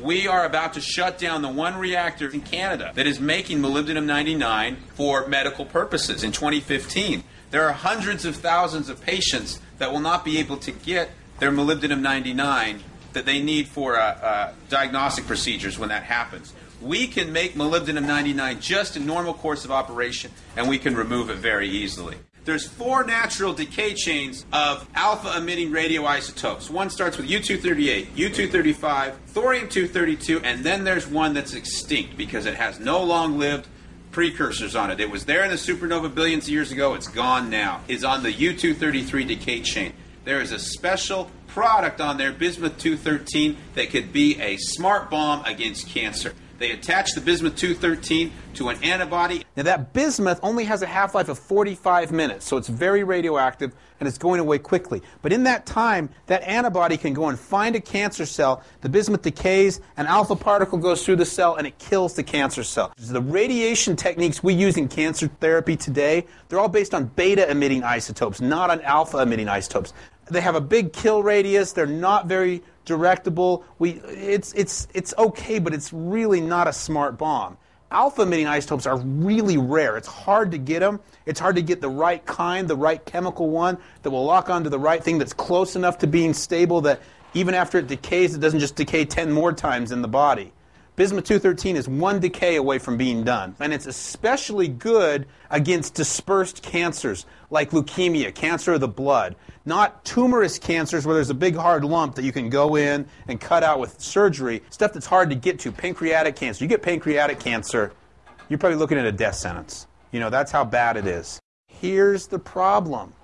We are about to shut down the one reactor in Canada that is making molybdenum 99 for medical purposes in 2015. There are hundreds of thousands of patients that will not be able to get their molybdenum 99 that they need for uh, uh, diagnostic procedures when that happens. We can make molybdenum 99 just in normal course of operation, and we can remove it very easily. There's four natural decay chains of alpha emitting radioisotopes. One starts with U238, U235, thorium 232, and then there's one that's extinct because it has no long lived precursors on it. It was there in the supernova billions of years ago, it's gone now. It's on the U233 decay chain. There is a special product on there, bismuth 213, that could be a smart bomb against cancer. They attach the bismuth 213 to an antibody. Now, that bismuth only has a half life of 45 minutes, so it's very radioactive and it's going away quickly. But in that time, that antibody can go and find a cancer cell. The bismuth decays, an alpha particle goes through the cell, and it kills the cancer cell. The radiation techniques we use in cancer therapy today, they're all based on beta emitting isotopes, not on alpha emitting isotopes. They have a big kill radius, they're not very directable. We, it's, it's, it's okay, but it's really not a smart bomb. Alpha emitting isotopes are really rare. It's hard to get them. It's hard to get the right kind, the right chemical one that will lock onto the right thing that's close enough to being stable that even after it decays, it doesn't just decay 10 more times in the body. Bismuth 213 is one decay away from being done. And it's especially good against dispersed cancers like leukemia, cancer of the blood. Not tumorous cancers where there's a big hard lump that you can go in and cut out with surgery. Stuff that's hard to get to. Pancreatic cancer. You get pancreatic cancer, you're probably looking at a death sentence. You know, that's how bad it is. Here's the problem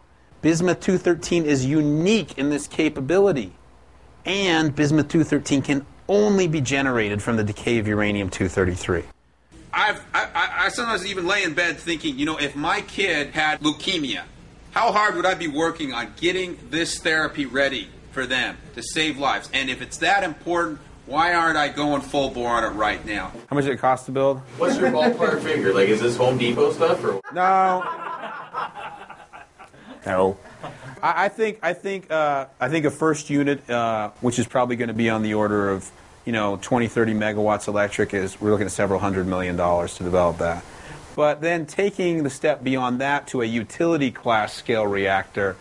Bismuth 213 is unique in this capability. And Bismuth 213 can only be generated from the decay of uranium 233. I've, I, I sometimes even lay in bed thinking, you know, if my kid had leukemia, how hard would I be working on getting this therapy ready for them to save lives? And if it's that important, why aren't I going full bore on it right now? How much did it cost to build? What's your ballpark figure? Like, is this Home Depot stuff or? No. No. I, I think I think uh, I think a first unit, uh, which is probably going to be on the order of you know 20, 30 megawatts electric, is we're looking at several hundred million dollars to develop that. But then taking the step beyond that to a utility class scale reactor,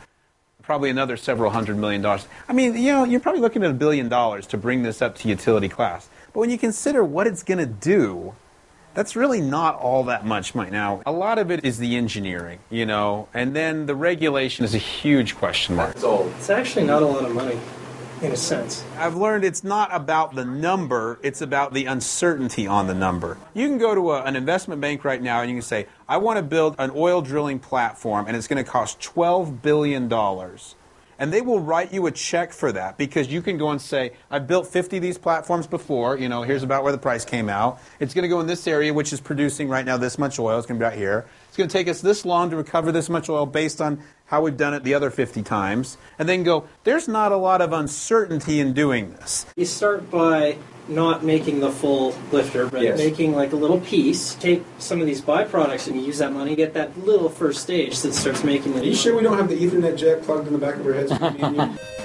probably another several hundred million dollars. I mean, you know, you're probably looking at a billion dollars to bring this up to utility class. But when you consider what it's going to do, that's really not all that much right Now, a lot of it is the engineering, you know, and then the regulation is a huge question mark. That's all. It's actually not a lot of money, in a sense. I've learned it's not about the number, it's about the uncertainty on the number. You can go to a, an investment bank right now and you can say, I want to build an oil drilling platform and it's going to cost $12 billion. And they will write you a check for that because you can go and say, I've built 50 of these platforms before, you know, here's about where the price came out. It's going to go in this area, which is producing right now this much oil. It's going to be out here. It's going to take us this long to recover this much oil based on how we've done it the other 50 times. And then go, there's not a lot of uncertainty in doing this. You start by not making the full lifter, but Yes. making like a little piece. Take some of these byproducts and you use that money, get that little first stage that starts making the. Are you sure we don't have the Ethernet jack plugged in the back of our heads?